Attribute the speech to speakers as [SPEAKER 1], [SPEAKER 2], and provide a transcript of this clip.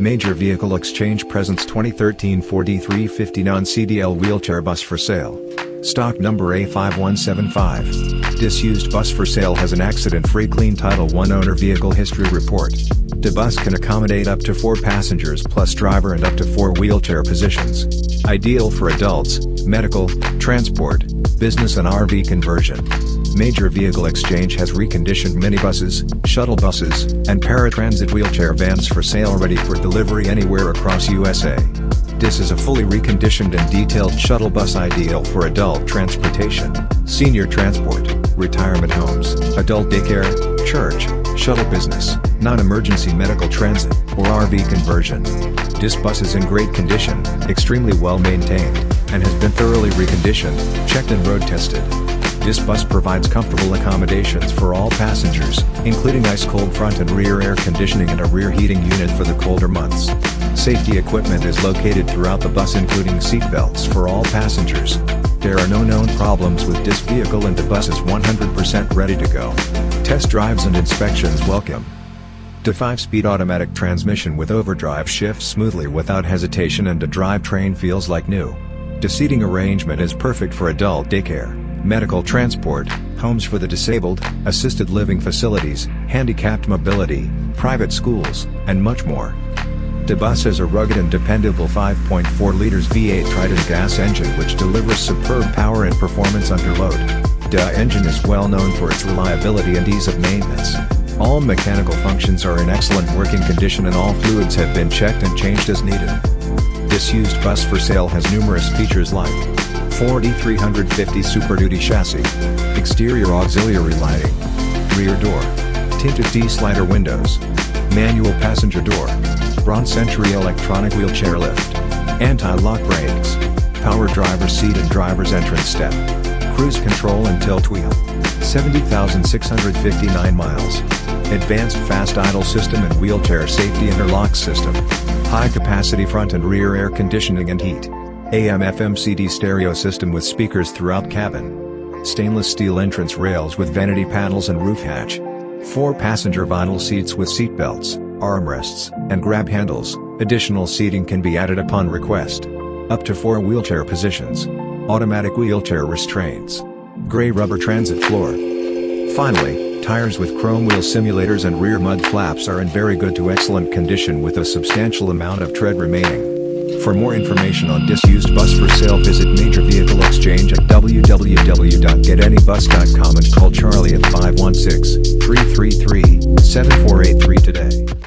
[SPEAKER 1] Major Vehicle Exchange presents 2013 Ford E350 non-CDL wheelchair bus for sale. Stock number A5175. Disused bus for sale has an accident-free clean Title I owner vehicle history report. The bus can accommodate up to 4 passengers plus driver and up to 4 wheelchair positions. Ideal for adults, medical, transport, business and RV conversion. Major Vehicle Exchange has reconditioned minibuses, shuttle buses, and paratransit wheelchair vans for sale ready for delivery anywhere across USA. This is a fully reconditioned and detailed shuttle bus ideal for adult transportation, senior transport, retirement homes, adult daycare, church, shuttle business, non-emergency medical transit, or RV conversion. This bus is in great condition, extremely well maintained, and has been thoroughly reconditioned, checked and road tested. This bus provides comfortable accommodations for all passengers, including ice-cold front and rear air conditioning and a rear heating unit for the colder months. Safety equipment is located throughout the bus including seat belts for all passengers. There are no known problems with this vehicle and the bus is 100% ready to go. Test drives and inspections welcome. The 5-speed automatic transmission with overdrive shifts smoothly without hesitation and the drivetrain feels like new. The seating arrangement is perfect for adult daycare medical transport, homes for the disabled, assisted living facilities, handicapped mobility, private schools, and much more. The bus has a rugged and dependable 5.4 liters V8 Triton gas engine which delivers superb power and performance under load. The engine is well known for its reliability and ease of maintenance. All mechanical functions are in excellent working condition and all fluids have been checked and changed as needed. This used bus for sale has numerous features like Ford E350 Super Duty chassis. Exterior auxiliary lighting. Rear door. Tinted D-slider windows. Manual passenger door. Braun Century electronic wheelchair lift. Anti-lock brakes. Power driver seat and driver's entrance step. Cruise control and tilt wheel. 70,659 miles. Advanced fast idle system and wheelchair safety interlock system. High capacity front and rear air conditioning and heat. AM FM CD stereo system with speakers throughout cabin. Stainless steel entrance rails with vanity panels and roof hatch. 4 passenger vinyl seats with seat belts, armrests, and grab handles. Additional seating can be added upon request. Up to 4 wheelchair positions. Automatic wheelchair restraints. Gray rubber transit floor. Finally, tires with chrome wheel simulators and rear mud flaps are in very good to excellent condition with a substantial amount of tread remaining. For more information on disused bus for sale visit Major Vehicle Exchange at www.getanybus.com and call Charlie at 516-333-7483 today.